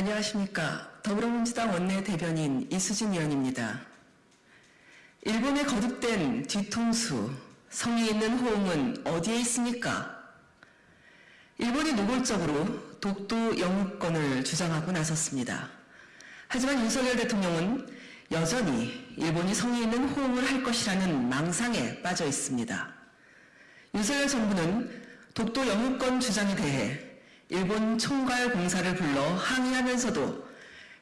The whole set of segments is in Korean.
안녕하십니까. 더불어민주당 원내대변인 이수진 의원입니다. 일본의 거듭된 뒤통수, 성의 있는 호응은 어디에 있습니까? 일본이 노골적으로 독도 영유권을 주장하고 나섰습니다. 하지만 윤석열 대통령은 여전히 일본이 성의 있는 호응을 할 것이라는 망상에 빠져 있습니다. 윤석열 정부는 독도 영유권 주장에 대해 일본 총괄 공사를 불러 항의하면서도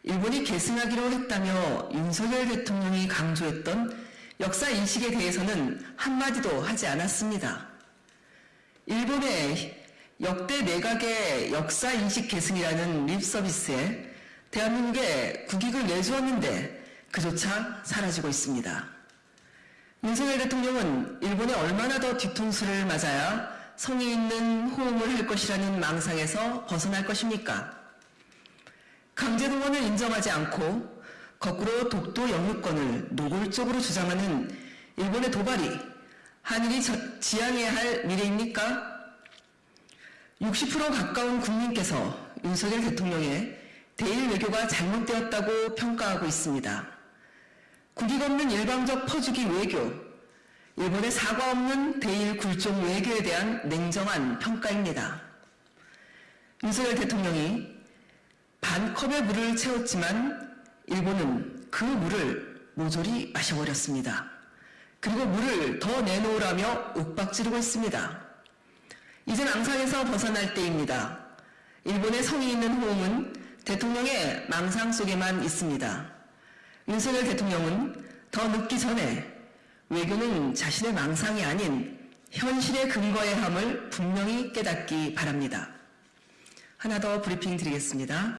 일본이 계승하기로 했다며 윤석열 대통령이 강조했던 역사 인식에 대해서는 한마디도 하지 않았습니다. 일본의 역대 내각의 역사 인식 계승이라는 립 서비스에 대한민국에 국익을 내주었는데 그조차 사라지고 있습니다. 윤석열 대통령은 일본에 얼마나 더 뒤통수를 맞아야 성의 있는 호응을 할 것이라는 망상에서 벗어날 것입니까? 강제동원을 인정하지 않고 거꾸로 독도 영유권을 노골적으로 주장하는 일본의 도발이 한일이 지향해야 할 미래입니까? 60% 가까운 국민께서 윤석열 대통령의 대일 외교가 잘못되었다고 평가하고 있습니다. 국익 없는 일방적 퍼주기 외교, 일본의 사과 없는 대일 굴종 외교에 대한 냉정한 평가입니다. 윤석열 대통령이 반 컵의 물을 채웠지만 일본은 그 물을 모조리 마셔버렸습니다. 그리고 물을 더 내놓으라며 윽박지르고 있습니다. 이젠 앙상에서 벗어날 때입니다. 일본의 성의 있는 호응은 대통령의 망상 속에만 있습니다. 윤석열 대통령은 더 늦기 전에 외교는 자신의 망상이 아닌 현실의 근거의 함을 분명히 깨닫기 바랍니다. 하나 더 브리핑 드리겠습니다.